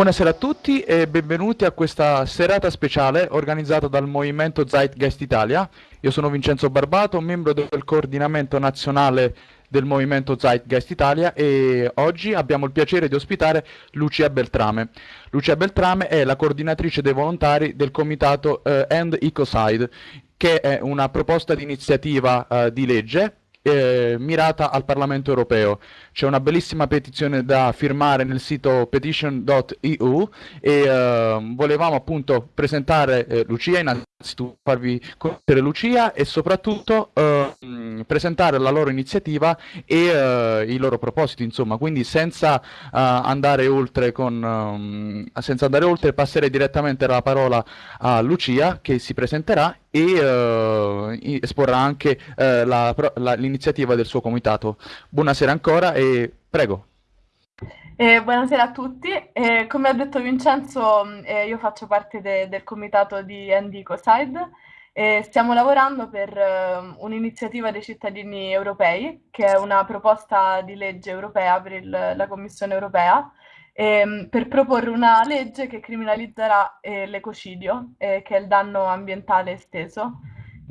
Buonasera a tutti e benvenuti a questa serata speciale organizzata dal Movimento Zeitgeist Italia. Io sono Vincenzo Barbato, membro del coordinamento nazionale del Movimento Zeitgeist Italia e oggi abbiamo il piacere di ospitare Lucia Beltrame. Lucia Beltrame è la coordinatrice dei volontari del comitato eh, End Ecoside, che è una proposta di iniziativa eh, di legge eh, mirata al Parlamento europeo. C'è una bellissima petizione da firmare nel sito petition.eu e eh, volevamo appunto presentare eh, Lucia, innanzitutto farvi conoscere Lucia e soprattutto eh, presentare la loro iniziativa e eh, i loro propositi, insomma, quindi senza, eh, andare oltre con, um, senza andare oltre passerei direttamente la parola a Lucia che si presenterà e esporrà anche uh, l'iniziativa del suo comitato. Buonasera ancora e prego. Eh, buonasera a tutti. Eh, come ha detto Vincenzo, eh, io faccio parte de del comitato di Endicoside e stiamo lavorando per uh, un'iniziativa dei cittadini europei, che è una proposta di legge europea per il, la Commissione europea, ehm, per proporre una legge che criminalizzerà eh, l'ecocidio, eh, che è il danno ambientale esteso.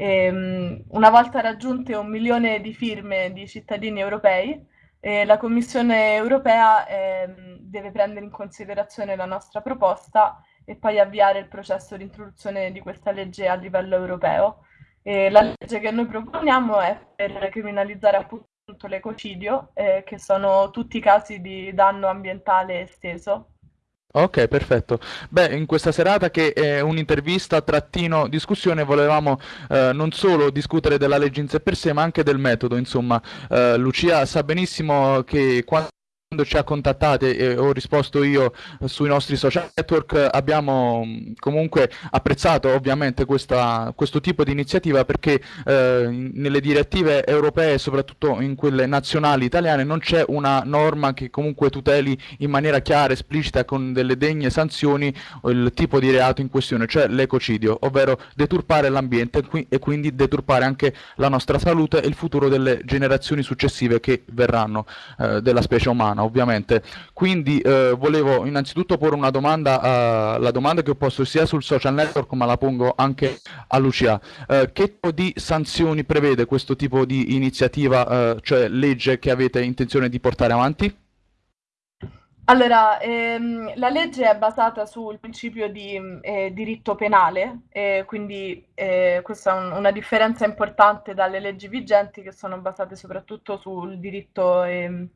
E, um, una volta raggiunte un milione di firme di cittadini europei, eh, la Commissione europea ehm, deve prendere in considerazione la nostra proposta e poi avviare il processo di introduzione di questa legge a livello europeo. E la legge che noi proponiamo è per criminalizzare appunto l'ecocidio, eh, che sono tutti i casi di danno ambientale esteso. Ok, perfetto. Beh, in questa serata che è un'intervista trattino discussione volevamo eh, non solo discutere della legge in sé per sé, ma anche del metodo, insomma. Eh, Lucia sa benissimo che quando quando ci ha contattati e ho risposto io sui nostri social network abbiamo mm, comunque apprezzato ovviamente questa, questo tipo di iniziativa perché eh, nelle direttive europee soprattutto in quelle nazionali italiane non c'è una norma che comunque tuteli in maniera chiara, esplicita con delle degne sanzioni il tipo di reato in questione, cioè l'ecocidio, ovvero deturpare l'ambiente e quindi deturpare anche la nostra salute e il futuro delle generazioni successive che verranno eh, della specie umana umana ovviamente. Quindi eh, volevo innanzitutto porre una domanda, eh, la domanda che ho posto sia sul social network ma la pongo anche a Lucia. Eh, che tipo di sanzioni prevede questo tipo di iniziativa, eh, cioè legge che avete intenzione di portare avanti? Allora, ehm, la legge è basata sul principio di eh, diritto penale, eh, quindi eh, questa è un, una differenza importante dalle leggi vigenti che sono basate soprattutto sul diritto ehm,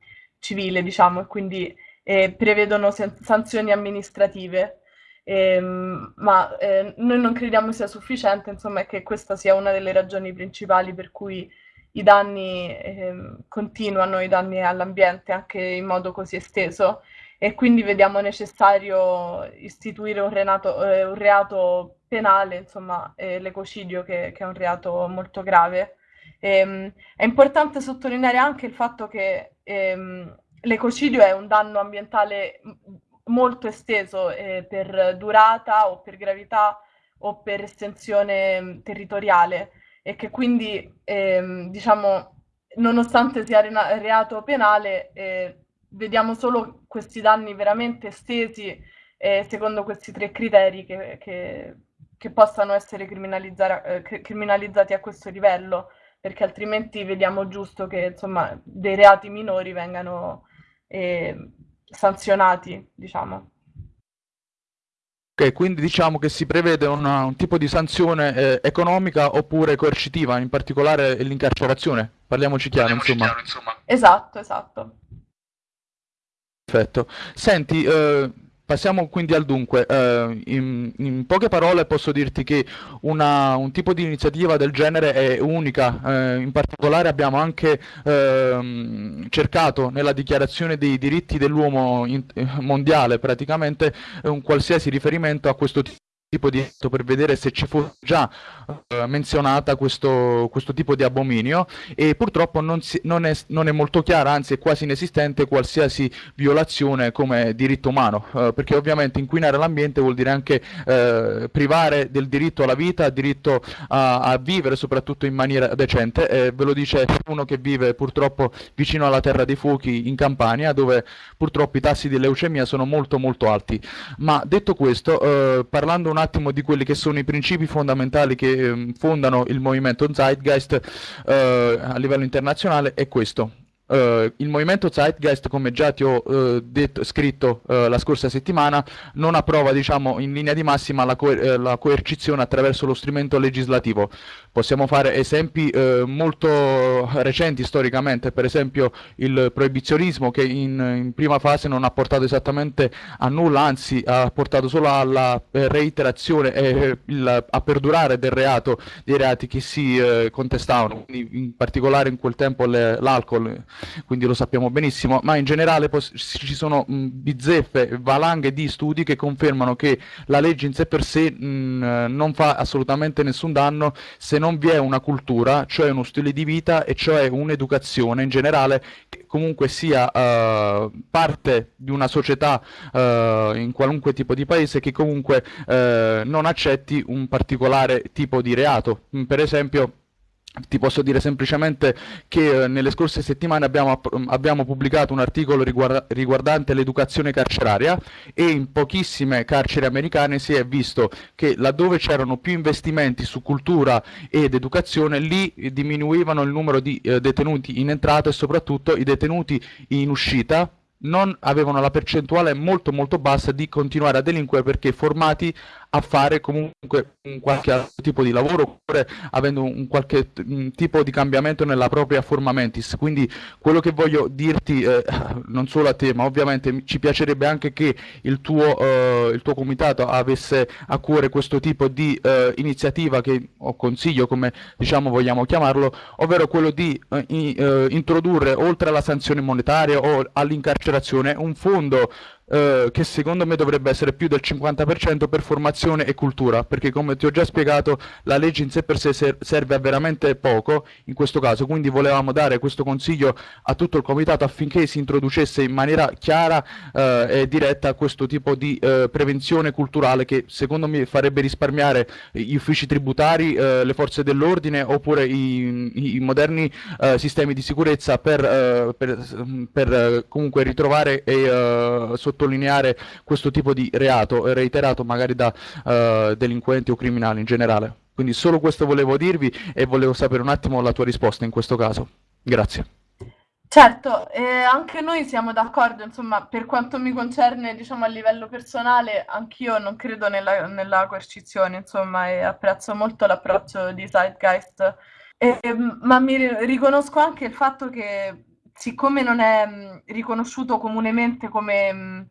civile, diciamo, e quindi eh, prevedono sanzioni amministrative. Eh, ma eh, noi non crediamo sia sufficiente, insomma, e che questa sia una delle ragioni principali per cui i danni eh, continuano, i danni all'ambiente anche in modo così esteso e quindi vediamo necessario istituire un, renato, eh, un reato penale, insomma, eh, l'ecocidio che, che, è un reato molto grave. Ehm, è importante sottolineare anche il fatto che ehm, l'ecocidio è un danno ambientale molto esteso eh, per durata o per gravità o per estensione territoriale e che quindi, ehm, diciamo, nonostante sia reato penale, eh, vediamo solo questi danni veramente estesi eh, secondo questi tre criteri che, che, che possano essere eh, criminalizzati a questo livello perché altrimenti vediamo giusto che insomma, dei reati minori vengano eh, sanzionati, diciamo. Ok, quindi diciamo che si prevede una, un tipo di sanzione eh, economica oppure coercitiva, in particolare l'incarcerazione. Parliamoci chiaro, Parliamoci insomma. chiaro insomma. Esatto, esatto. Perfetto. Senti, eh, Passiamo quindi al dunque, eh, in, in, poche parole posso dirti che una, un tipo di iniziativa del genere è unica, eh, in particolare abbiamo anche eh, cercato nella dichiarazione dei diritti dell'uomo mondiale praticamente un qualsiasi riferimento a questo tipo tipo di per vedere se ci fosse già uh, menzionata questo, questo, tipo di abominio e purtroppo non, si, non, è, non, è, molto chiara, anzi è quasi inesistente qualsiasi violazione come diritto umano, uh, perché ovviamente inquinare l'ambiente vuol dire anche uh, privare del diritto alla vita, diritto a, a vivere soprattutto in maniera decente, ve lo dice uno che vive purtroppo vicino alla terra dei fuochi in Campania, dove purtroppo i tassi di leucemia sono molto molto alti. Ma detto questo, parlando un attimo di quelli che sono i principi fondamentali che eh, fondano il movimento Zeitgeist eh, a livello internazionale è questo. Uh, il movimento Zeitgeist, come già ti ho uh, detto, scritto uh, la scorsa settimana, non approva diciamo, in linea di massima la, coer la, coercizione attraverso lo strumento legislativo. Possiamo fare esempi molto recenti storicamente, per esempio il proibizionismo che in, in, prima fase non ha portato esattamente a nulla, anzi ha portato solo alla reiterazione e il, a perdurare del reato, dei reati che si contestavano, quindi in particolare in quel tempo l'alcol quindi lo sappiamo benissimo, ma in generale ci sono mh, bizzeffe, valanghe di studi che confermano che la legge in sé per sé mh, non fa assolutamente nessun danno se non vi è una cultura, cioè uno stile di vita e cioè un'educazione in generale che comunque sia uh, parte di una società uh, in qualunque tipo di paese che comunque uh, non accetti un particolare tipo di reato. Per esempio ti posso dire semplicemente che eh, nelle scorse settimane abbiamo, abbiamo pubblicato un articolo riguarda riguardante l'educazione carceraria e in pochissime carceri americane si è visto che laddove c'erano più investimenti su cultura ed educazione lì diminuivano il numero di eh, detenuti in entrata e soprattutto i detenuti in uscita non avevano la percentuale molto molto bassa di continuare a delinquere perché formati a fare comunque un qualche altro tipo di lavoro oppure avendo un qualche tipo di cambiamento nella propria forma mentis. Quindi quello che voglio dirti, eh, non solo a te, ma ovviamente ci piacerebbe anche che il tuo, eh, il tuo comitato avesse a cuore questo tipo di eh, iniziativa che o consiglio, come diciamo vogliamo chiamarlo, ovvero quello di eh, eh, introdurre oltre alla sanzione monetaria o all'incarcerazione un fondo eh, che secondo me dovrebbe essere più del 50% per formazione e cultura, perché come ti ho già spiegato la legge in sé per sé ser serve a veramente poco in questo caso, quindi volevamo dare questo consiglio a tutto il comitato affinché si introducesse in maniera chiara eh, e diretta questo tipo di eh, prevenzione culturale che secondo me farebbe risparmiare gli uffici tributari, eh, le forze dell'ordine oppure i, i moderni eh, sistemi di sicurezza per, per, per comunque ritrovare e sottolineare sottolineare questo tipo di reato reiterato magari da uh, delinquenti o criminali in generale. Quindi solo questo volevo dirvi e volevo sapere un attimo la tua risposta in questo caso. Grazie. Certo, eh, anche noi siamo d'accordo, insomma, per quanto mi concerne, diciamo, a livello personale, anch'io non credo nella, nella coercizione, insomma, e apprezzo molto l'approccio di Zeitgeist, eh, ma mi riconosco anche il fatto che siccome non è mh, riconosciuto comunemente come, mh,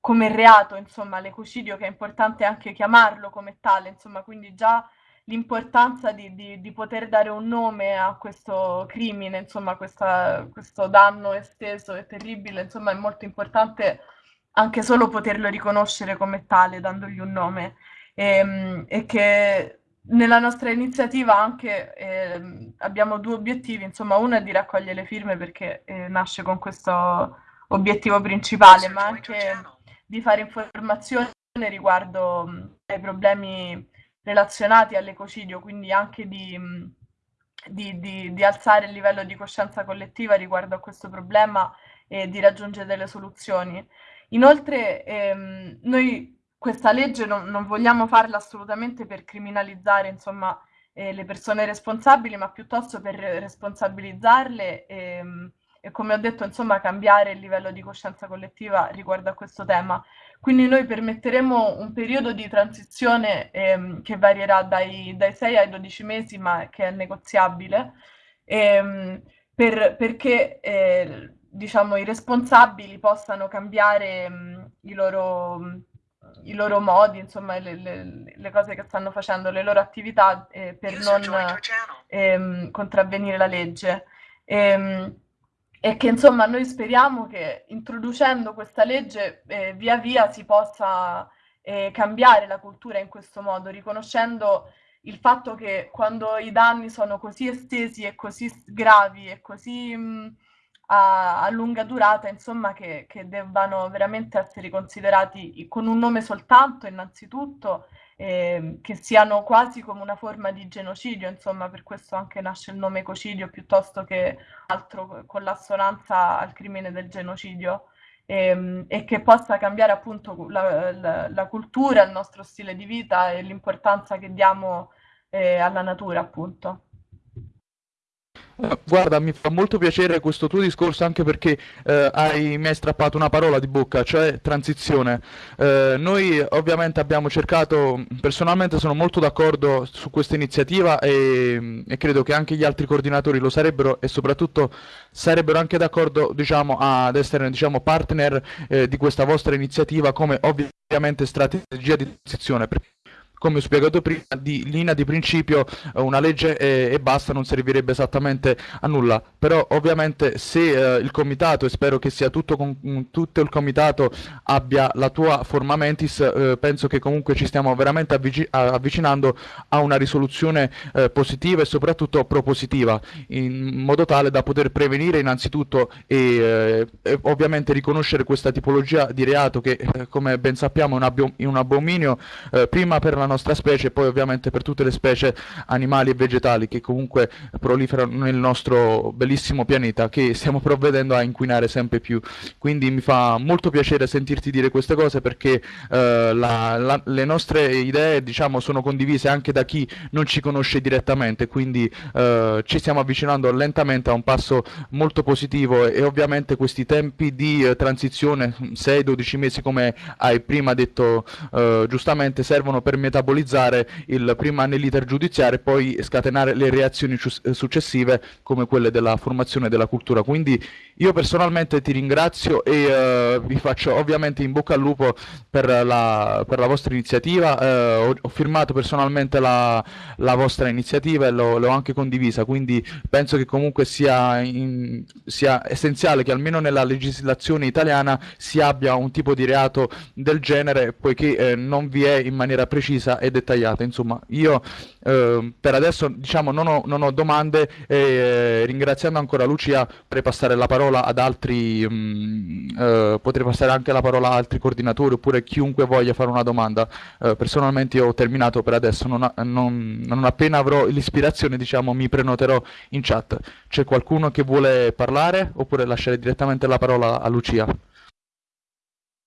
come reato, insomma, l'ecocidio, che è importante anche chiamarlo come tale, insomma, quindi già l'importanza di, di, di poter dare un nome a questo crimine, insomma, questa, questo danno esteso e terribile, insomma, è molto importante anche solo poterlo riconoscere come tale, dandogli un nome. E, ehm, e che nella nostra iniziativa anche eh, abbiamo due obiettivi, insomma uno è di raccogliere le firme perché eh, nasce con questo obiettivo principale, ma anche di fare informazione riguardo mh, ai problemi relazionati all'ecocidio, quindi anche di, mh, di, di, di, alzare il livello di coscienza collettiva riguardo a questo problema e di raggiungere delle soluzioni. Inoltre ehm, noi questa legge non, non vogliamo farla assolutamente per criminalizzare insomma, eh, le persone responsabili, ma piuttosto per responsabilizzarle e, e, come ho detto, insomma, cambiare il livello di coscienza collettiva riguardo a questo tema. Quindi noi permetteremo un periodo di transizione eh, che varierà dai, dai 6 ai 12 mesi, ma che è negoziabile, eh, per, perché eh, diciamo, i responsabili possano cambiare mh, i loro i loro modi, insomma, le, le, le, cose che stanno facendo, le loro attività eh, per non ehm, contravvenire la legge. E, ehm, e, che insomma noi speriamo che introducendo questa legge eh, via via si possa eh, cambiare la cultura in questo modo, riconoscendo il fatto che quando i danni sono così estesi e così gravi e così mh, a, a, lunga durata, insomma, che, che, debbano veramente essere considerati con un nome soltanto, innanzitutto, eh, che siano quasi come una forma di genocidio, insomma, per questo anche nasce il nome ecocidio piuttosto che altro con l'assonanza al crimine del genocidio. E, ehm, e, che possa cambiare appunto la, la, la, cultura, il nostro stile di vita e l'importanza che diamo eh, alla natura, appunto. Guarda, mi fa molto piacere questo tuo discorso anche perché eh, hai, mi hai strappato una parola di bocca, cioè transizione. Eh, noi ovviamente abbiamo cercato, personalmente sono molto d'accordo su questa iniziativa e, e, credo che anche gli altri coordinatori lo sarebbero e soprattutto sarebbero anche d'accordo diciamo, ad essere diciamo, partner eh, di questa vostra iniziativa come ovviamente strategia di transizione. Perché come ho spiegato prima, di linea di principio eh, una legge e, e, basta non servirebbe esattamente a nulla, però ovviamente se eh, il comitato, e spero che sia tutto, con, mm, tutto il comitato abbia la tua forma mentis, eh, penso che comunque ci stiamo veramente avvic avvicinando a una risoluzione eh, positiva e soprattutto propositiva, in modo tale da poter prevenire innanzitutto e, eh, e ovviamente riconoscere questa tipologia di reato che eh, come ben sappiamo è un, abominio prima per la nostra specie e poi ovviamente per tutte le specie animali e vegetali che comunque proliferano nel nostro bellissimo pianeta che stiamo provvedendo a inquinare sempre più. Quindi mi fa molto piacere sentirti dire queste cose perché eh, la, la, le nostre idee diciamo, sono condivise anche da chi non ci conosce direttamente, quindi eh, ci stiamo avvicinando lentamente a un passo molto positivo e, e ovviamente questi tempi di eh, transizione, 6-12 mesi come hai prima detto eh, giustamente, servono per metà metabolizzare il prima nell'iter giudiziario e poi scatenare le reazioni successive come quelle della formazione della cultura. Quindi io personalmente ti ringrazio e uh, vi faccio ovviamente in bocca al lupo per la, per la vostra iniziativa. Uh, ho, ho, firmato personalmente la, la vostra iniziativa e l'ho anche condivisa, quindi penso che comunque sia, in, sia essenziale che almeno nella legislazione italiana si abbia un tipo di reato del genere, poiché eh, non vi è in maniera precisa precisa e dettagliata. Insomma, io eh, per adesso diciamo, non, ho, non ho domande e eh, ringraziando ancora Lucia potrei passare la parola ad altri, mh, mm, eh, potrei passare anche la parola ad altri coordinatori oppure chiunque voglia fare una domanda. Eh, personalmente io ho terminato per adesso, non, non, non appena avrò l'ispirazione diciamo, mi prenoterò in chat. C'è qualcuno che vuole parlare oppure lasciare direttamente la parola a Lucia?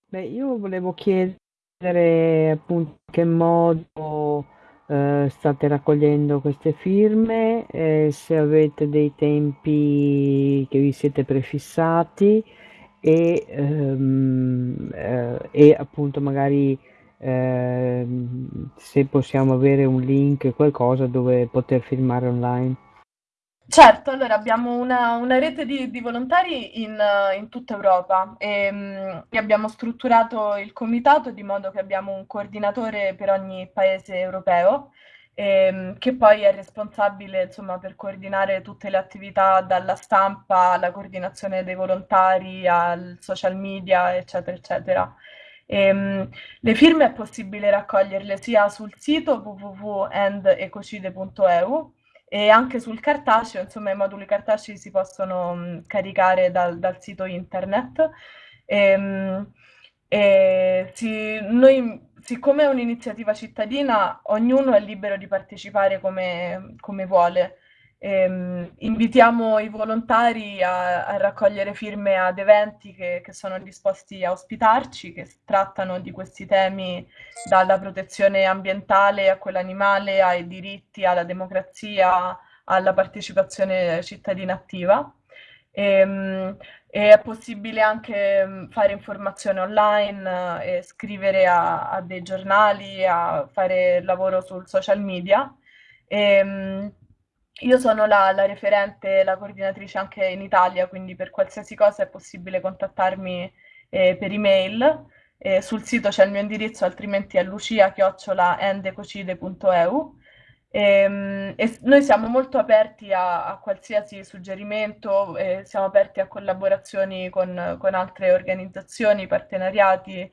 Beh, io volevo chiedere vedere appunto in che modo eh, state raccogliendo queste firme, eh, se avete dei tempi che vi siete prefissati e, ehm, eh, e appunto magari ehm, se possiamo avere un link, qualcosa dove poter firmare online. Certo, allora abbiamo una, una rete di, di volontari in, in, tutta Europa e, um, e, abbiamo strutturato il comitato di modo che abbiamo un coordinatore per ogni paese europeo e, um, che poi è responsabile insomma, per coordinare tutte le attività dalla stampa alla coordinazione dei volontari al social media eccetera eccetera. E, um, le firme è possibile raccoglierle sia sul sito www.endecocide.eu e anche sul cartaceo, insomma i moduli cartacei si possono mh, caricare dal, dal, sito internet. E, mh, e si, noi, siccome è un'iniziativa cittadina, ognuno è libero di partecipare come, come vuole. Ehm, invitiamo i volontari a, a, raccogliere firme ad eventi che, che, sono disposti a ospitarci, che trattano di questi temi dalla protezione ambientale a quella animale, ai diritti, alla democrazia, alla partecipazione cittadina attiva. Ehm, è possibile anche fare informazione online e scrivere a, a dei giornali, a fare lavoro sul social media. Ehm, io sono la, la, referente, la coordinatrice anche in Italia, quindi per qualsiasi cosa è possibile contattarmi eh, per email. Eh, sul sito c'è il mio indirizzo, altrimenti è lucia-endecocide.eu. E, ehm, e, noi siamo molto aperti a, a qualsiasi suggerimento, eh, siamo aperti a collaborazioni con, con altre organizzazioni, partenariati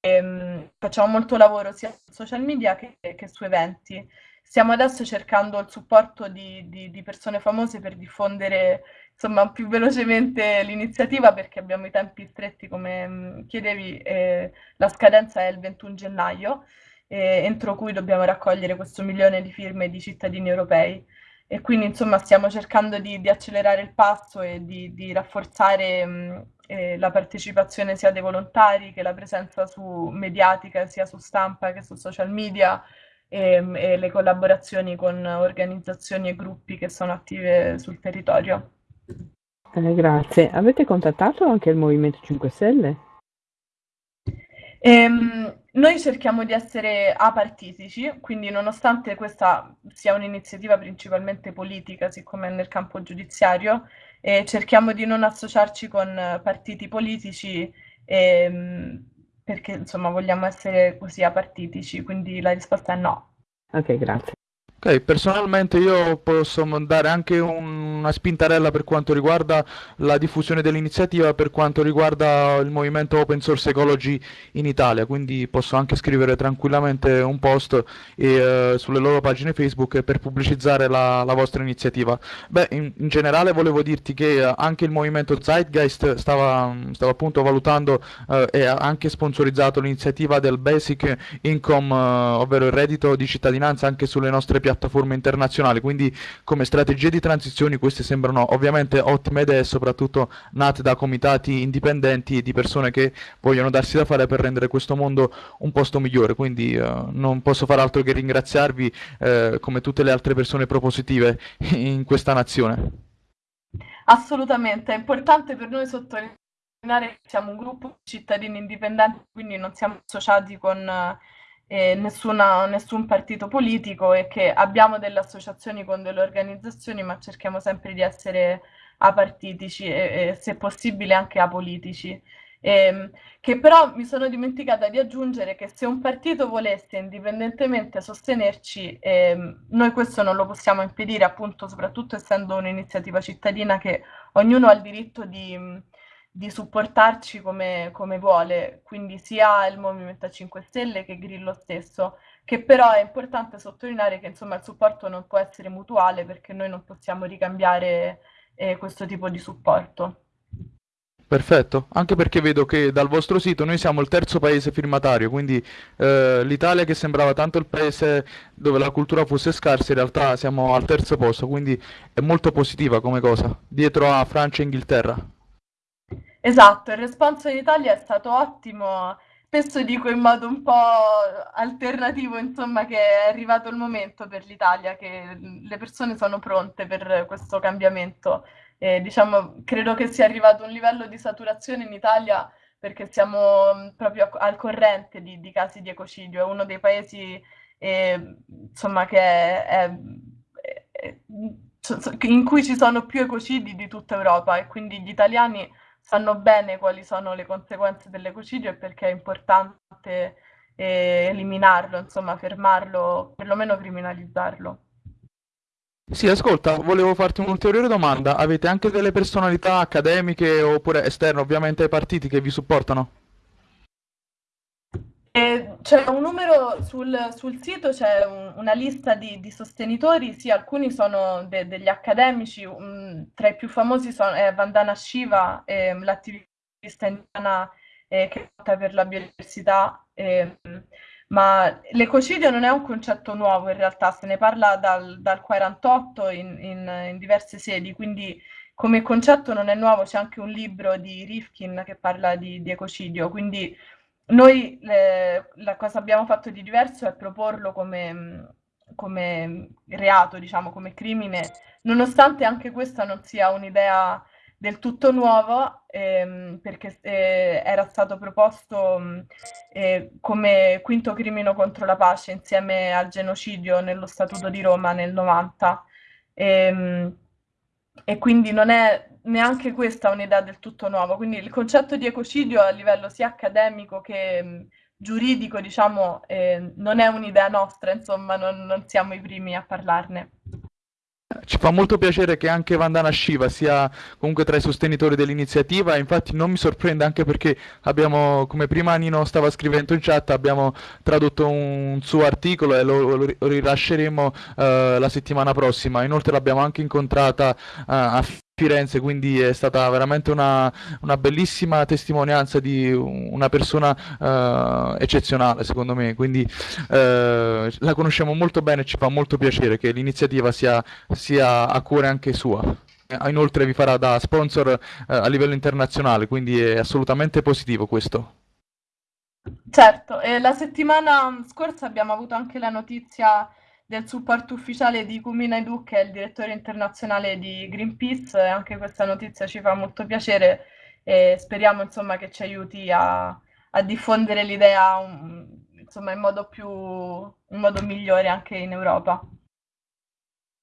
ehm, facciamo molto lavoro sia su social media che, che su eventi. Stiamo adesso cercando il supporto di, di, di persone famose per diffondere insomma, più velocemente l'iniziativa perché abbiamo i tempi stretti come mh, chiedevi, eh, la scadenza è il 21 gennaio, eh, entro cui dobbiamo raccogliere questo milione di firme di cittadini europei. E quindi insomma stiamo cercando di, di accelerare il passo e di, di rafforzare mh, eh, la partecipazione sia dei volontari che la presenza su mediatica sia su stampa che su social media e, e le collaborazioni con organizzazioni e gruppi che sono attive sul territorio. Eh, grazie. Avete contattato anche il Movimento 5 Stelle? Ehm, noi cerchiamo di essere apartitici, quindi nonostante questa sia un'iniziativa principalmente politica, siccome è nel campo giudiziario, eh, cerchiamo di non associarci con partiti politici ehm, perché insomma vogliamo essere così apartitici, quindi la risposta è no. Ok, grazie. Ok, personalmente io posso dare anche una spintarella per quanto riguarda la diffusione dell'iniziativa, per quanto riguarda il movimento Open Source Ecology in Italia, quindi posso anche scrivere tranquillamente un post e, eh, sulle loro pagine Facebook per pubblicizzare la, la vostra iniziativa. Beh, in, in, generale volevo dirti che eh, anche il movimento Zeitgeist stava, stava appunto valutando eh, e ha anche sponsorizzato l'iniziativa del Basic Income, eh, ovvero il reddito di cittadinanza anche sulle nostre piattaforme piattaforme internazionali, quindi come strategie di transizione queste sembrano ovviamente ottime idee, soprattutto nate da comitati indipendenti e di persone che vogliono darsi da fare per rendere questo mondo un posto migliore, quindi eh, non posso fare altro che ringraziarvi eh, come tutte le altre persone propositive in questa nazione. Assolutamente, è importante per noi sottolineare che siamo un gruppo di cittadini indipendenti, quindi non siamo associati con eh, nessuna, nessun partito politico e che abbiamo delle associazioni con delle organizzazioni, ma cerchiamo sempre di essere apartitici e, e se possibile anche apolitici. Eh, che però mi sono dimenticata di aggiungere che se un partito volesse indipendentemente sostenerci, eh, noi questo non lo possiamo impedire, appunto, soprattutto essendo un'iniziativa cittadina che ognuno ha il diritto di di supportarci come, come vuole, quindi sia il Movimento 5 Stelle che Grillo stesso, che però è importante sottolineare che insomma il supporto non può essere mutuale perché noi non possiamo ricambiare eh, questo tipo di supporto. Perfetto, anche perché vedo che dal vostro sito noi siamo il terzo paese firmatario, quindi eh, l'Italia che sembrava tanto il paese dove la cultura fosse scarsa, in realtà siamo al terzo posto, quindi è molto positiva come cosa, dietro a Francia e Inghilterra. Esatto, il responso in Italia è stato ottimo. Spesso dico in modo un po' alternativo, insomma, che è arrivato il momento per l'Italia, che le persone sono pronte per questo cambiamento. E, diciamo, credo che sia arrivato un livello di saturazione in Italia perché siamo proprio al corrente di, di casi di ecocidio. È uno dei paesi, eh, insomma, che è, è, è, in cui ci sono più ecocidi di tutta Europa e quindi gli italiani sanno bene quali sono le conseguenze dell'ecocidio e perché è importante eh, eliminarlo, insomma, fermarlo, perlomeno criminalizzarlo. Sì, ascolta, volevo farti un'ulteriore domanda. Avete anche delle personalità accademiche oppure esterne, ovviamente ai partiti, che vi supportano? Eh, c'è un numero sul, sul sito, c'è un, una lista di, di, sostenitori, sì, alcuni sono de, degli accademici, um, tra i più famosi sono è Vandana Shiva, eh, l'attivista indiana eh, che lotta per la biodiversità, ehm, ma l'ecocidio non è un concetto nuovo in realtà, se ne parla dal, dal 48 in, in, in diverse sedi, quindi come concetto non è nuovo, c'è anche un libro di Rifkin che parla di, di ecocidio, quindi noi le, la cosa abbiamo fatto di diverso è proporlo come, come reato, diciamo, come crimine, nonostante anche questa non sia un'idea del tutto nuova, ehm, perché eh, era stato proposto eh, come quinto crimine contro la pace insieme al genocidio nello Statuto di Roma nel 90. Ehm, e quindi non è neanche questa un'idea del tutto nuova. Quindi il concetto di ecocidio a livello sia accademico che mh, giuridico, diciamo, eh, non è un'idea nostra, insomma, non, non siamo i primi a parlarne. Ci fa molto piacere che anche Vandana Shiva sia comunque tra i sostenitori dell'iniziativa, infatti non mi sorprende anche perché abbiamo, come prima Nino stava scrivendo in chat, abbiamo tradotto un suo articolo e lo, lo rilasceremo eh, la settimana prossima. Inoltre l'abbiamo anche incontrata eh, a Firenze, quindi è stata veramente una, una bellissima testimonianza di una persona uh, eccezionale, secondo me. Quindi uh, la conosciamo molto bene e ci fa molto piacere che l'iniziativa sia, sia a cuore anche sua. Inoltre vi farà da sponsor uh, a livello internazionale, quindi è assolutamente positivo questo. Certo, e la settimana scorsa abbiamo avuto anche la notizia del supporto ufficiale di Kumina Idu, che è il direttore internazionale di Greenpeace, e anche questa notizia ci fa molto piacere e speriamo insomma, che ci aiuti a, a diffondere l'idea um, insomma, in, modo più, in modo migliore anche in Europa.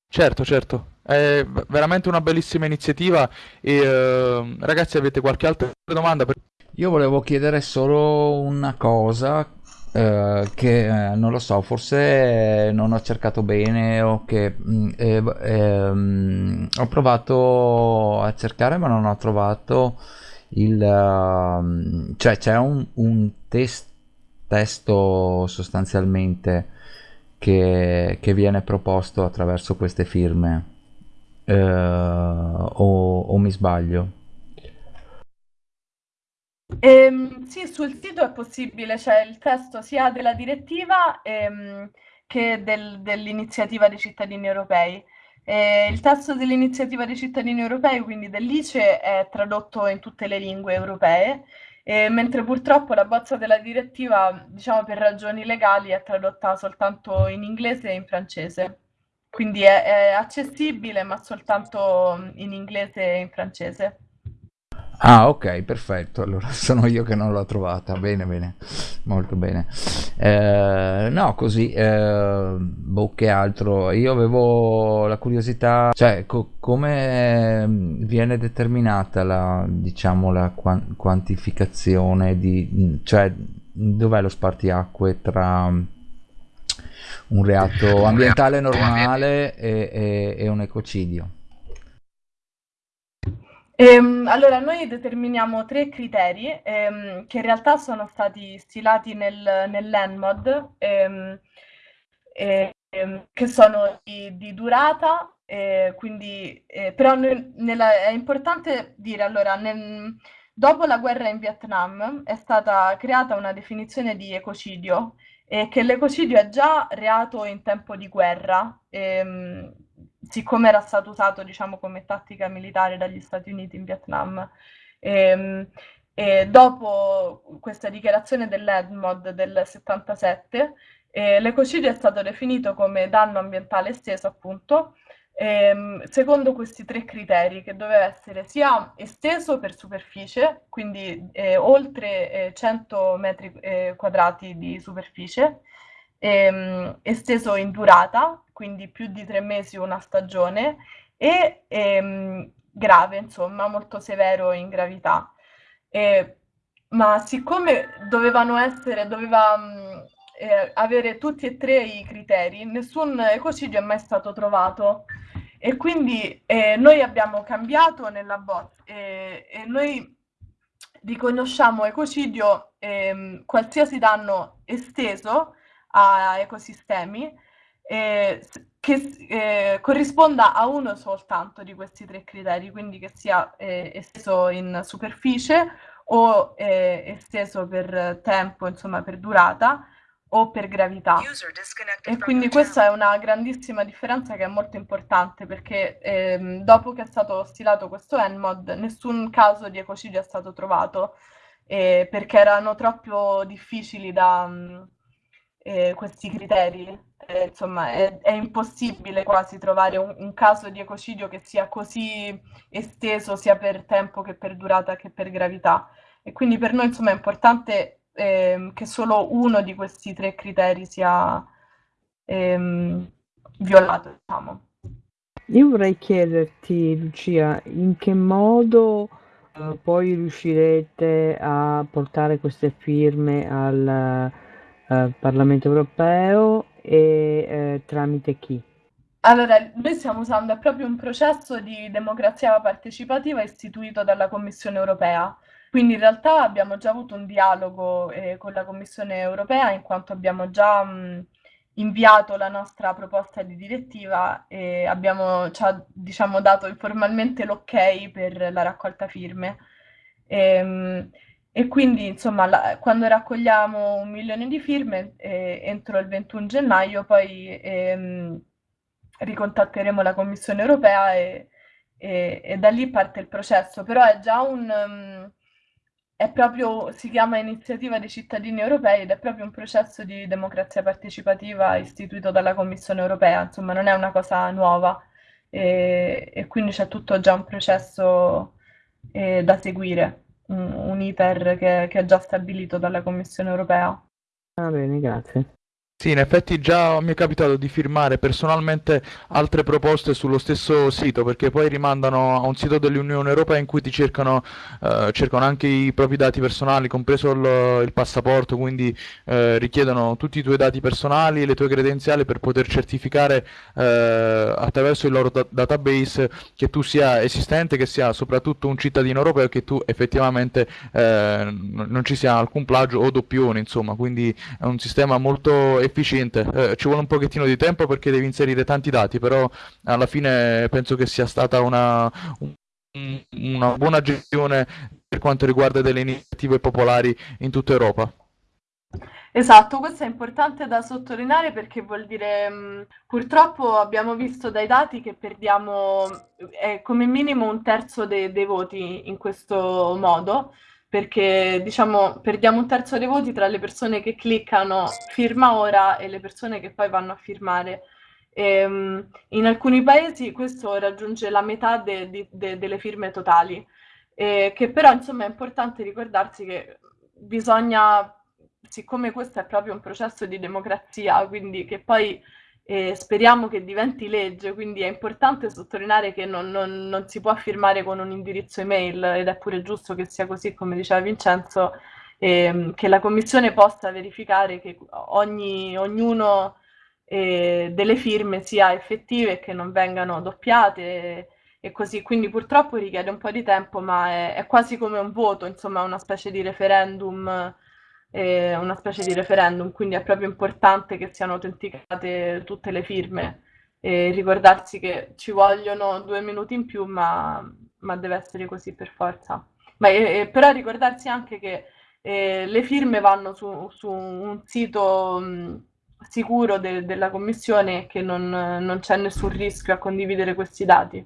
Certo, certo, è veramente una bellissima iniziativa e eh, ragazzi avete qualche altra domanda? Per... Io volevo chiedere solo una cosa eh, che eh, non lo so, forse non ho cercato bene o che mm, eh, ehm, ho provato a cercare ma non ho trovato il... Uh, cioè c'è un, un test, testo sostanzialmente che, che, viene proposto attraverso queste firme uh, o, o mi sbaglio? Ehm, sì, sul sito è possibile, c'è il testo sia della direttiva ehm, che del- dell'iniziativa dei cittadini europei. Eh, il testo dell'iniziativa dei cittadini europei, quindi dell'ICE, è tradotto in tutte le lingue europee, eh, mentre purtroppo la bozza della direttiva, diciamo per ragioni legali, è tradotta soltanto in inglese e in francese. Quindi è, è accessibile, ma soltanto in inglese e in francese. Ah, ok, perfetto. Allora sono io che non l'ho trovata. Bene, bene, molto bene. Eh, no, così, eh, boh, che altro. Io avevo la curiosità, cioè, co- come viene determinata la, diciamo, la quan- quantificazione di, cioè, dov'è lo spartiacque tra un reato ambientale normale e, e, e un ecocidio? Ehm, allora, noi determiniamo tre criteri ehm, che in realtà sono stati stilati nel, nell'ENMOD, ehm, ehm, che sono di, di durata, eh, quindi, eh, però noi, nella, è importante dire, allora, nel, dopo la guerra in Vietnam è stata creata una definizione di ecocidio, e che l'ecocidio è già reato in tempo di guerra. Ehm, siccome era stato usato diciamo, come tattica militare dagli Stati Uniti in Vietnam. E, ehm, e dopo questa dichiarazione dell'EDMOD del 77, eh, l'ecocidio è stato definito come danno ambientale esteso, appunto, ehm, secondo questi tre criteri, che doveva essere sia esteso per superficie, quindi eh, oltre eh, 100 metri eh, quadrati di superficie, ehm, esteso in durata, quindi più di tre mesi una stagione, e ehm, grave, insomma, molto severo in gravità. E, ma siccome dovevano essere, doveva mh, eh, avere tutti e tre i criteri, nessun ecocidio è mai stato trovato. E quindi eh, noi abbiamo cambiato nella bot eh, e noi riconosciamo ecocidio ehm, qualsiasi danno esteso a ecosistemi eh, che eh, corrisponda a uno soltanto di questi tre criteri, quindi che sia eh, esteso in superficie o eh, esteso per tempo, insomma per durata o per gravità. E quindi questa è una grandissima differenza che è molto importante perché ehm, dopo che è stato stilato questo ENMOD nessun caso di ecocidio è stato trovato eh, perché erano troppo difficili da, eh, questi criteri. Eh, insomma, è, è, impossibile quasi trovare un, un, caso di ecocidio che sia così esteso sia per tempo che per durata che per gravità. E quindi per noi insomma, è importante eh, che solo uno di questi tre criteri sia ehm, violato. Diciamo. Io vorrei chiederti, Lucia, in che modo eh, poi riuscirete a portare queste firme al eh, Parlamento europeo e eh, tramite chi? Allora, noi stiamo usando proprio un processo di democrazia partecipativa istituito dalla Commissione europea. Quindi in realtà abbiamo già avuto un dialogo eh, con la Commissione europea in quanto abbiamo già mh, inviato la nostra proposta di direttiva e abbiamo, ha diciamo, dato informalmente l'ok per la raccolta firme. E, ehm, e quindi, insomma, la, quando raccogliamo un milione di firme eh, entro il 21 gennaio, poi ehm, ricontatteremo la Commissione europea e, e, e, da lì parte il processo. Però è già un... Um, è proprio, si chiama Iniziativa dei cittadini europei ed è proprio un processo di democrazia partecipativa istituito dalla Commissione europea, insomma non è una cosa nuova. E, e quindi c'è tutto già un processo eh, da seguire, un, un iter che, che è già stabilito dalla Commissione europea. Va bene, grazie. Sì, in effetti già mi è capitato di firmare personalmente altre proposte sullo stesso sito, perché poi rimandano a un sito dell'Unione Europea in cui ti cercano, eh, cercano anche i propri dati personali, compreso il, il passaporto, quindi eh, richiedono tutti i tuoi dati personali, le tue credenziali per poter certificare eh, attraverso il loro da database che tu sia esistente, che sia soprattutto un cittadino europeo e che tu effettivamente eh, non ci sia alcun plagio o doppione, insomma, quindi è un sistema molto efficiente. Eh, ci vuole un pochettino di tempo perché devi inserire tanti dati, però alla fine penso che sia stata una, un, una buona gestione per quanto riguarda delle iniziative popolari in tutta Europa. Esatto, questo è importante da sottolineare perché vuol dire, mh, purtroppo abbiamo visto dai dati che perdiamo eh, come minimo un terzo de dei voti in questo modo perché diciamo perdiamo un terzo dei voti tra le persone che cliccano firma ora e le persone che poi vanno a firmare. E, ehm, in alcuni paesi questo raggiunge la metà de, de, de, delle firme totali, e che però insomma è importante ricordarsi che bisogna, siccome questo è proprio un processo di democrazia, quindi che poi e speriamo che diventi legge, quindi è importante sottolineare che non, non, non, si può firmare con un indirizzo email ed è pure giusto che sia così, come diceva Vincenzo, ehm, che la Commissione possa verificare che ogni, ognuno eh, delle firme sia effettive e che non vengano doppiate e, e, così. Quindi purtroppo richiede un po' di tempo, ma è, è quasi come un voto, insomma, una specie di referendum eh, una specie di referendum, quindi è proprio importante che siano autenticate tutte le firme e ricordarsi che ci vogliono due minuti in più, ma, ma deve essere così per forza. Ma, eh, però ricordarsi anche che eh, le firme vanno su, su un sito mh, sicuro de, della Commissione e che non, non c'è nessun rischio a condividere questi dati.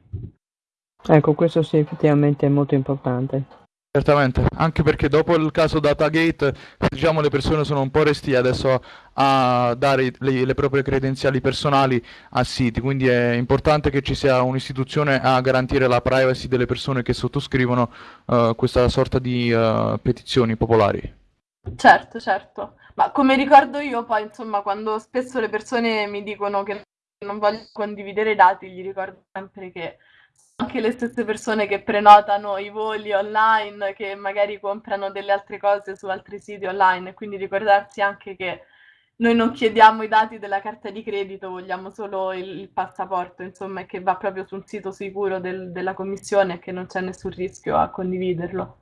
Ecco, questo sì, effettivamente è molto importante. Certamente, anche perché dopo il caso Datagate, diciamo, le persone sono un po' restie adesso a dare le, le, proprie credenziali personali a siti, quindi è importante che ci sia un'istituzione a garantire la privacy delle persone che sottoscrivono uh, questa sorta di uh, petizioni popolari. Certo, certo, ma come ricordo io poi, insomma, quando spesso le persone mi dicono che non voglio condividere dati, gli ricordo sempre che anche le stesse persone che prenotano i voli online, che magari comprano delle altre cose su altri siti online, quindi ricordarsi anche che noi non chiediamo i dati della carta di credito, vogliamo solo il, il passaporto, insomma, e che va proprio su un sito sicuro del, della commissione e che non c'è nessun rischio a condividerlo.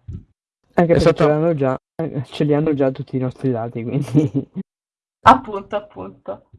Anche esatto. perché ce, già, ce li hanno già tutti i nostri dati, quindi... appunto, appunto.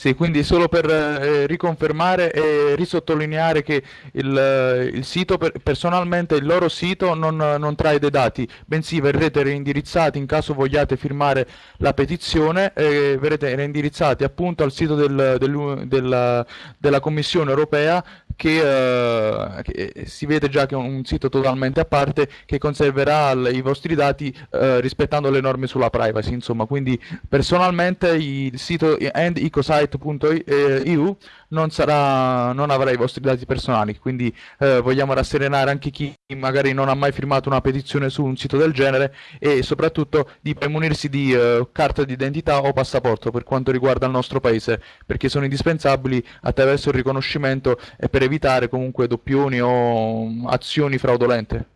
Sì, quindi solo per eh, riconfermare e risottolineare che il, eh, il sito, per, personalmente il loro sito non, non, trae dei dati, bensì verrete reindirizzati in caso vogliate firmare la petizione, eh, verrete reindirizzati appunto al sito del, del, del, della Commissione europea che, eh, che, si vede già che è un sito totalmente a parte che conserverà i vostri dati eh, rispettando le norme sulla privacy, insomma, quindi personalmente il sito endecosite.eu non, sarà, non avrà i vostri dati personali, quindi eh, vogliamo rasserenare anche chi magari non ha mai firmato una petizione su un sito del genere e soprattutto di premunirsi di eh, carta d'identità o passaporto per quanto riguarda il nostro paese, perché sono indispensabili attraverso il riconoscimento e per evitare comunque doppioni o azioni fraudolente.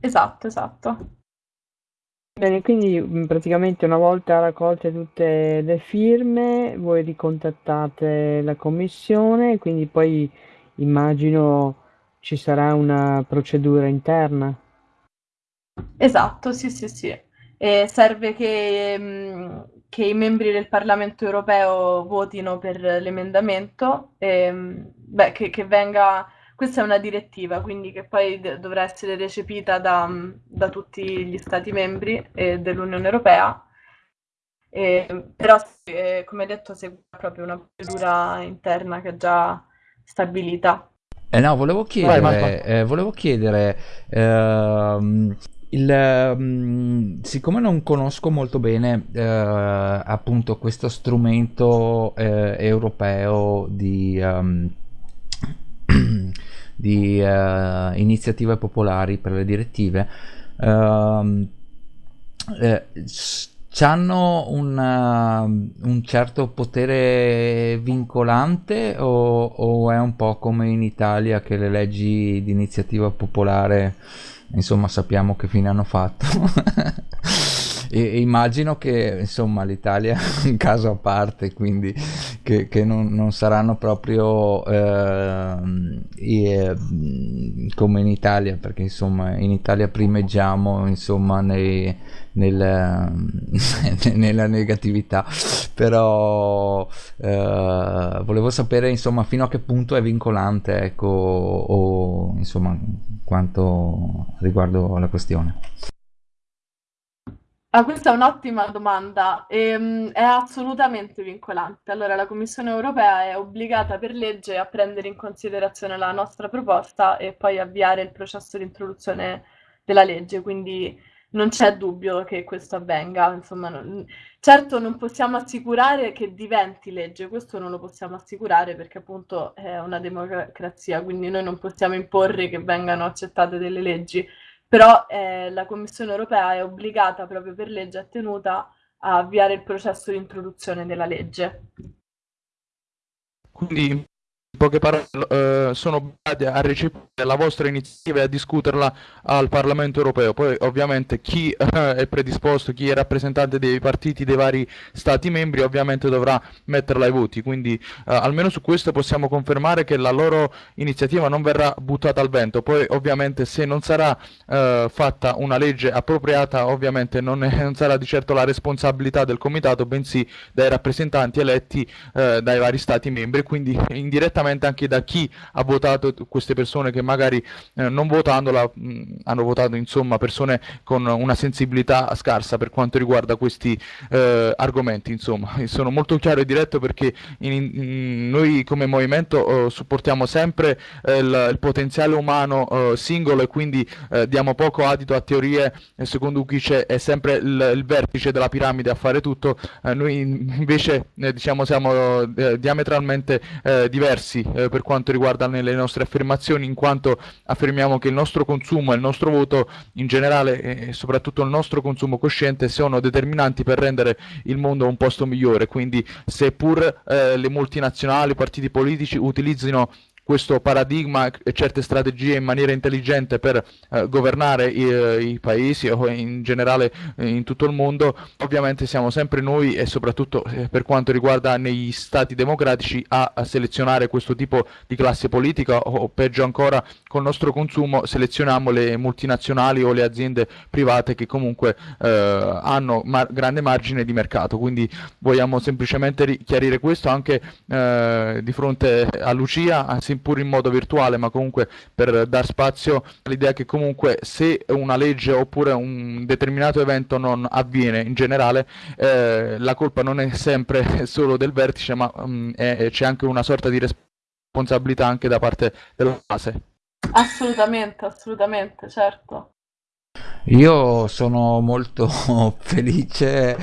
Esatto, esatto. Bene, quindi mm, praticamente una volta raccolte tutte le firme, voi ricontattate la commissione, quindi poi immagino ci sarà una procedura interna. Esatto, sì, sì, sì. E serve che, mm, che i membri del Parlamento europeo votino per l'emendamento, e, mm, che, che venga questa è una direttiva, quindi che poi dovrà essere recepita da, da, tutti gli Stati membri eh, dell'Unione Europea, eh, però eh, come detto segue proprio una procedura interna che è già stabilita. Eh no, volevo chiedere, Vai, eh, volevo chiedere ehm, il, um, siccome non conosco molto bene uh, appunto questo strumento uh, europeo di um, di uh, iniziative popolari per le direttive. Uh, eh, hanno un, un, certo potere vincolante o, o, è un po' come in Italia che le leggi di iniziativa popolare insomma sappiamo che fine hanno fatto? E, immagino che insomma l'Italia è un caso a parte quindi che, che non, non, saranno proprio eh, come in Italia perché insomma in Italia primeggiamo insomma nei, nel, nella negatività. Però eh, volevo sapere insomma fino a che punto è vincolante ecco o insomma quanto riguardo la questione Ah, questa è un'ottima domanda. Ehm, è assolutamente vincolante. Allora, la Commissione europea è obbligata per legge a prendere in considerazione la nostra proposta e poi avviare il processo di introduzione della legge, quindi non c'è dubbio che questo avvenga. Insomma, non- certo non possiamo assicurare che diventi legge, questo non lo possiamo assicurare perché appunto è una democrazia, quindi noi non possiamo imporre che vengano accettate delle leggi però eh, la Commissione europea è obbligata proprio per legge, è tenuta a avviare il processo di introduzione della legge. Quindi poche parole, eh, sono obbligati a recepire la vostra iniziativa e a discuterla al Parlamento europeo. Poi ovviamente chi eh, è predisposto, chi è rappresentante dei partiti dei vari Stati membri ovviamente dovrà metterla ai voti. Quindi eh, almeno su questo possiamo confermare che la loro iniziativa non verrà buttata al vento. Poi ovviamente se non sarà eh, fatta una legge appropriata ovviamente non, è, non, sarà di certo la responsabilità del Comitato, bensì dai rappresentanti eletti eh, dai vari Stati membri. Quindi indirettamente direttamente anche da chi ha votato queste persone che magari eh, non votandola mh, hanno votato insomma persone con una sensibilità scarsa per quanto riguarda questi eh, argomenti insomma. Sono molto chiaro e diretto perché in, in, noi come movimento eh, supportiamo sempre eh, il, il, potenziale umano eh, singolo e quindi eh, diamo poco adito a teorie secondo cui c'è è sempre il, il, vertice della piramide a fare tutto. Noi invece diciamo siamo diametralmente diversi diversi eh, per quanto riguarda le nostre affermazioni, in quanto affermiamo che il nostro consumo e il nostro voto in generale e soprattutto il nostro consumo cosciente sono determinanti per rendere il mondo un posto migliore. Quindi seppur eh, le multinazionali, i partiti politici utilizzino questo paradigma e certe strategie in maniera intelligente per eh, governare i, eh, i, paesi o in generale eh, in tutto il mondo, ovviamente siamo sempre noi e soprattutto eh, per quanto riguarda negli stati democratici a, a, selezionare questo tipo di classe politica o peggio ancora col nostro consumo selezioniamo le multinazionali o le aziende private che comunque eh, hanno mar grande margine di mercato, quindi vogliamo semplicemente chiarire questo anche di fronte a Lucia, anzi seppur in modo virtuale, ma comunque per dar spazio all'idea che comunque se una legge oppure un determinato evento non avviene in generale, eh, la colpa non è sempre solo del vertice, ma um, c'è anche una sorta di responsabilità anche da parte della base. Assolutamente, assolutamente, certo. Io sono molto felice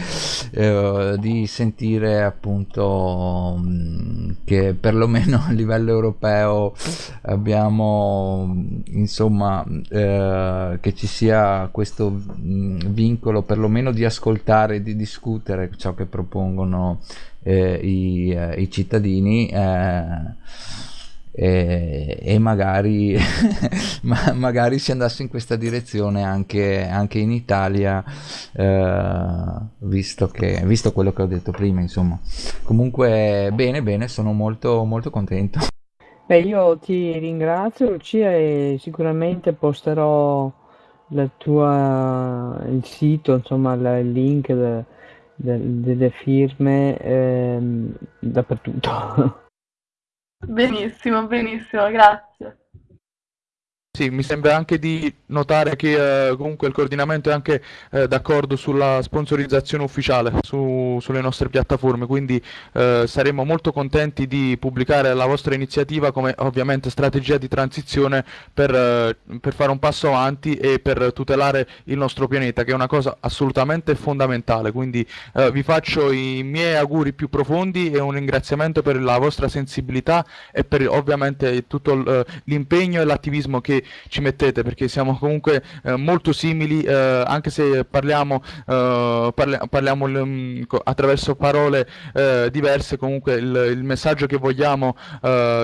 eh, di sentire appunto mm, che perlomeno a livello europeo abbiamo insomma eh, che ci sia questo mm, vincolo perlomeno di ascoltare e di discutere ciò che propongono eh, i, eh, i, cittadini eh, e, e magari, ma, magari si andasse in questa direzione anche, anche in Italia, eh, visto, che, visto quello che ho detto prima, insomma. Comunque, bene, bene, sono molto, molto contento. Beh, io ti ringrazio Lucia e sicuramente posterò tua, il sito, insomma, il link de- de- delle firme ehm, dappertutto. Benissimo, benissimo, grazie. Sì, mi sembra anche di notare che eh, comunque il coordinamento è anche eh, d'accordo sulla sponsorizzazione ufficiale su- sulle nostre piattaforme, quindi eh, saremo molto contenti di pubblicare la vostra iniziativa come ovviamente strategia di transizione per, eh, per fare un passo avanti e per tutelare il nostro pianeta, che è una cosa assolutamente fondamentale. Quindi eh, vi faccio i miei auguri più profondi e un ringraziamento per la vostra sensibilità e per ovviamente tutto eh, l'impegno e l'attivismo che ci mettete perché siamo comunque eh, molto simili eh, anche se parliamo, eh, parli- parliamo mm, attraverso parole eh, diverse comunque il, il messaggio che vogliamo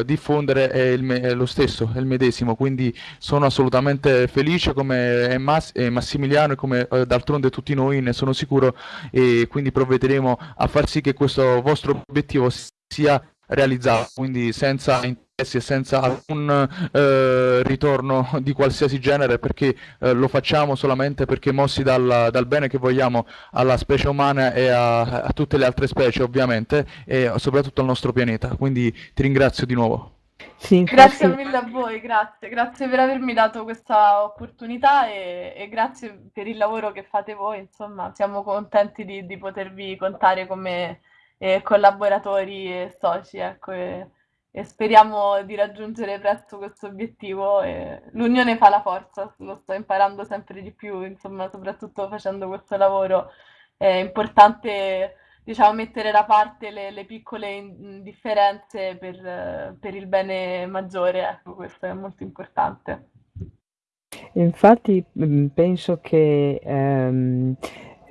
diffondere è, è lo stesso, è il medesimo. Quindi sono assolutamente felice come Mas- Massimiliano e come d'altronde tutti noi ne sono sicuro e quindi provvederemo a far sì che questo vostro obiettivo sia realizzato. Quindi senza senza alcun eh, ritorno di qualsiasi genere perché eh, lo facciamo solamente perché mossi dal, dal bene che vogliamo alla specie umana e a, a tutte le altre specie ovviamente e soprattutto al nostro pianeta. Quindi ti ringrazio di nuovo. Sì, Grazie mille a voi, grazie, grazie per avermi dato questa opportunità e, e grazie per il lavoro che fate voi, insomma, siamo contenti di, di potervi contare come eh, collaboratori e soci, ecco, e, e speriamo di raggiungere presto questo obiettivo. L'unione fa la forza, lo sto imparando sempre di più, insomma, soprattutto facendo questo lavoro. È importante, diciamo, mettere da parte le, le piccole differenze per, per il bene maggiore, ecco, questo è molto importante. infatti penso che ehm,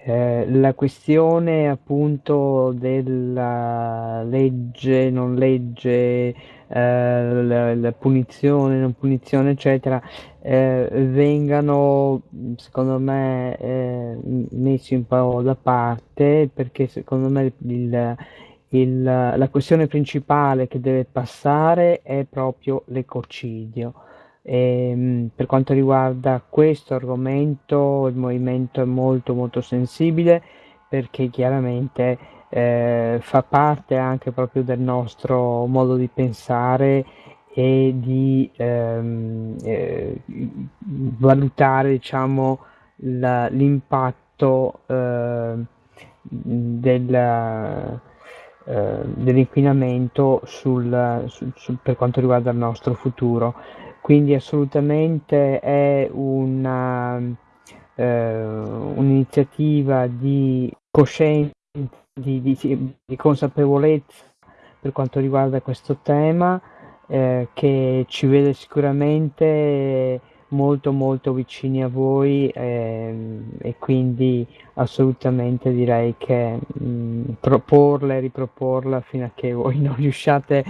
eh, la questione appunto della legge, non legge, eh, la, la punizione, non punizione, eccetera, eh, vengano secondo me eh, messi un po' da parte perché secondo me il, il- la questione principale che deve passare è proprio l'ecocidio. Ehm, per quanto riguarda questo argomento, il movimento è molto molto sensibile perché chiaramente eh, fa parte anche proprio del nostro modo di pensare e di ehm, eh, valutare, diciamo, l'impatto eh, del, dell'inquinamento sul, sul- sul- per quanto riguarda il nostro futuro. Quindi assolutamente è una, eh, un'iniziativa di coscienza, di, di- di consapevolezza per quanto riguarda questo tema, eh, che ci vede sicuramente molto molto vicini a voi ehm, e quindi assolutamente direi che mh, proporla e riproporla fino a che voi non riusciate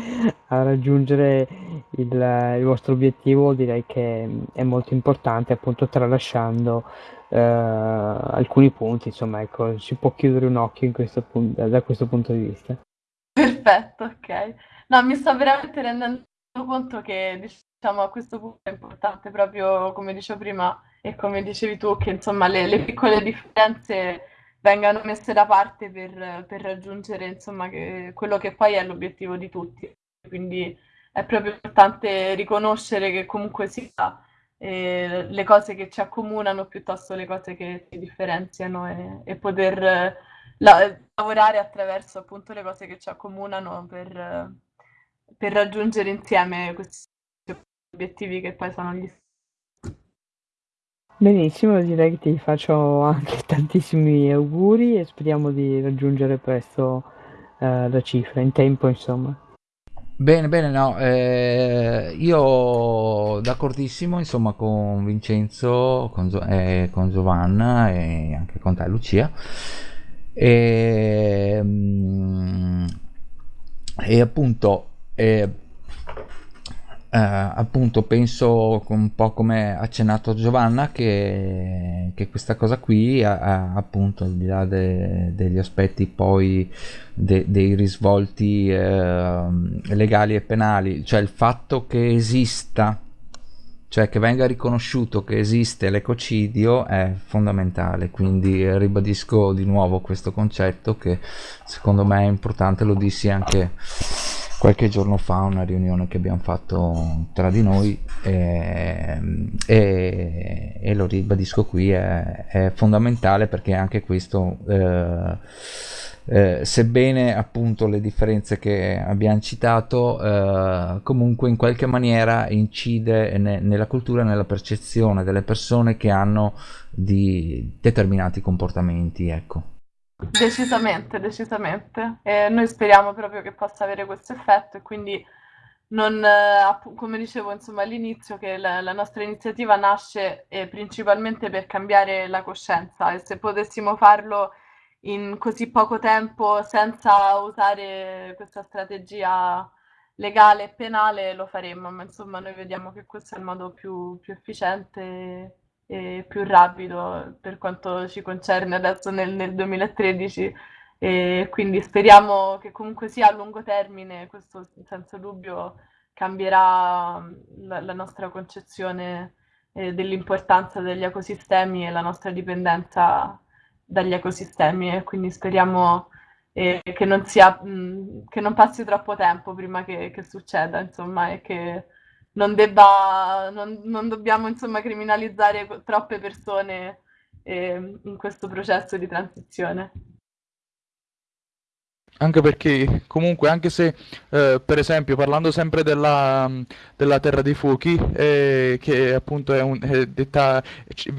a raggiungere il, il vostro obiettivo direi che è molto importante appunto tralasciando eh, alcuni punti insomma ecco si può chiudere un occhio in questo pun- da questo punto di vista Perfetto, ok. No, mi sto veramente rendendo conto che, diciamo, a questo punto è importante proprio, come dicevo prima e come dicevi tu, che insomma le, le piccole differenze vengano messe da parte per, per raggiungere, insomma, che- quello che poi è l'obiettivo di tutti. Quindi è proprio importante riconoscere che comunque sia eh, le cose che ci accomunano piuttosto le cose che ci differenziano e, e poter eh, la- lavorare attraverso appunto le cose che ci accomunano per, per raggiungere insieme questi obiettivi che poi sono gli benissimo direi che ti faccio anche tantissimi auguri e speriamo di raggiungere presto eh, la cifra in tempo insomma Bene, bene, no, eh, io d'accordissimo, insomma, con Vincenzo, con, Gio- eh, con Giovanna e anche con te, Lucia. E, mm, e appunto, eh, eh, appunto penso un po' come accennato Giovanna che, che questa cosa qui ha, ha, appunto al di là de, degli aspetti poi de, dei risvolti eh, legali e penali cioè il fatto che esista cioè che venga riconosciuto che esiste l'ecocidio è fondamentale. Quindi ribadisco di nuovo questo concetto che secondo me è importante lo dissi anche qualche giorno fa una riunione che abbiamo fatto tra di noi e, e, e lo ribadisco qui è, è, fondamentale perché anche questo eh, eh, sebbene appunto le differenze che abbiamo citato eh, comunque in qualche maniera incide ne, nella cultura nella percezione delle persone che hanno di determinati comportamenti ecco Decisamente, decisamente. E noi speriamo proprio che possa avere questo effetto e quindi non, eh, come dicevo insomma all'inizio, che la, la nostra iniziativa nasce eh, principalmente per cambiare la coscienza e se potessimo farlo in così poco tempo senza usare questa strategia legale e penale lo faremmo, ma insomma noi vediamo che questo è il modo più, più efficiente e più rapido per quanto ci concerne adesso nel, nel 2013 e quindi speriamo che comunque sia a lungo termine, questo senza dubbio cambierà la, la nostra concezione eh, dell'importanza degli ecosistemi e la nostra dipendenza dagli ecosistemi. E quindi speriamo eh, che, non sia, mh, che non passi troppo tempo prima che, che succeda, insomma, e che non, debba, non, non dobbiamo insomma criminalizzare troppe persone eh, in questo processo di transizione. Anche perché comunque, anche se eh, per esempio parlando sempre della, della Terra dei Fuochi, eh, che appunto è, un, è detta,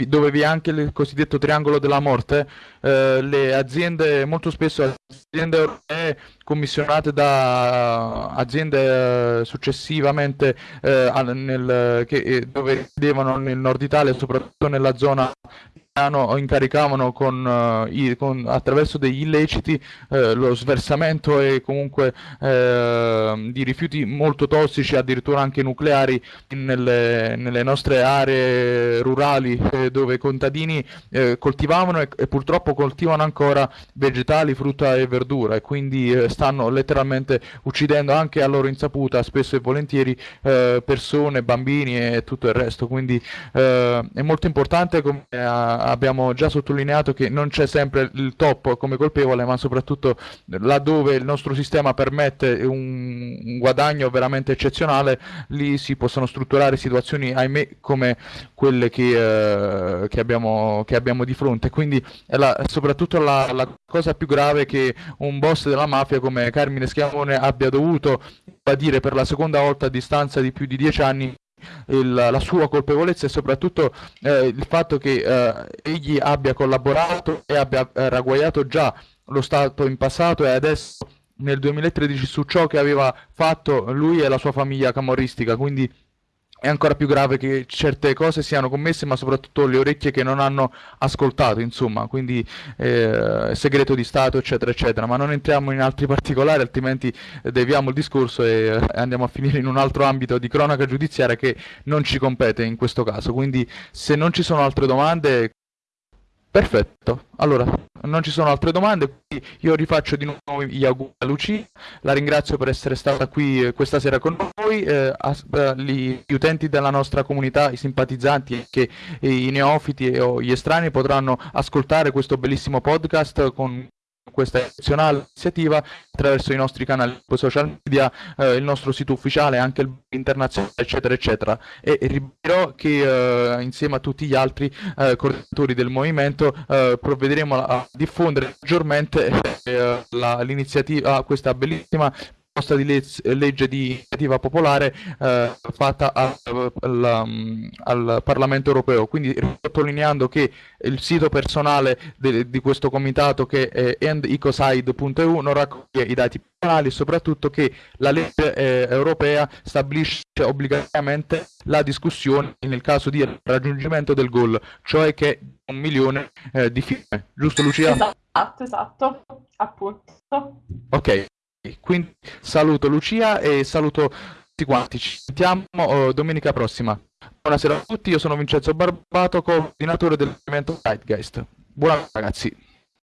dove vi è anche il cosiddetto triangolo della morte, eh, le aziende, molto spesso aziende europee commissionate da aziende eh, successivamente eh, nel, che, eh, dove devono nel nord Italia, soprattutto nella zona incaricavano con, uh, i, con, attraverso degli illeciti uh, lo sversamento e comunque uh, di rifiuti molto tossici, addirittura anche nucleari, nelle, nelle nostre aree rurali eh, dove i contadini eh, coltivavano e, e, purtroppo coltivano ancora vegetali, frutta e verdura e quindi eh, stanno letteralmente uccidendo anche a loro insaputa spesso e volentieri persone, bambini e tutto il resto. Quindi è molto importante come abbiamo già sottolineato che non c'è sempre il top come colpevole, ma soprattutto laddove il nostro sistema permette un, un guadagno veramente eccezionale, lì si possono strutturare situazioni, ahimè, come quelle che, eh, che, abbiamo, che abbiamo, di fronte. Quindi è la, soprattutto la, la cosa più grave che un boss della mafia come Carmine Schiavone abbia dovuto dire per la seconda volta a distanza di più di dieci anni il, la sua colpevolezza e soprattutto eh, il fatto che eh, egli abbia collaborato e abbia eh, ragguagliato già lo Stato in passato e adesso nel 2013 su ciò che aveva fatto lui e la sua famiglia camorristica, quindi è ancora più grave che certe cose siano commesse, ma soprattutto le orecchie che non hanno ascoltato, insomma, quindi eh, segreto di Stato, eccetera, eccetera. Ma non entriamo in altri particolari, altrimenti deviamo il discorso e eh, andiamo a finire in un altro ambito di cronaca giudiziaria che non ci compete in questo caso. Quindi, se non ci sono altre domande, Perfetto, allora non ci sono altre domande, io rifaccio di nuovo gli auguri a Lucia, la ringrazio per essere stata qui eh, questa sera con noi, eh, eh, gli, utenti della nostra comunità, i simpatizzanti che i neofiti o gli estranei potranno ascoltare questo bellissimo podcast con questa eccezionale iniziativa attraverso i nostri canali social media, eh, il nostro sito ufficiale, anche il internazionale, eccetera, eccetera. E ripeterò che eh, insieme a tutti gli altri eh, coordinatori del movimento eh, provvederemo a diffondere maggiormente eh, l'iniziativa, questa bellissima proposta di legge di iniziativa popolare eh, fatta a, al, um, al, Parlamento europeo. Quindi sottolineando che il sito personale de, di questo comitato che è endecoside.eu non raccoglie i dati personali e soprattutto che la legge eh, europea stabilisce obbligatoriamente la discussione nel caso di raggiungimento del goal, cioè che un milione eh, di firme. Giusto Lucia? Esatto, esatto, appunto. Ok, quindi saluto Lucia e saluto quanti, ci sentiamo oh, domenica prossima. Buonasera a tutti, io sono Vincenzo Barbato, coordinatore dell'evento Zeitgeist. Buonasera ragazzi.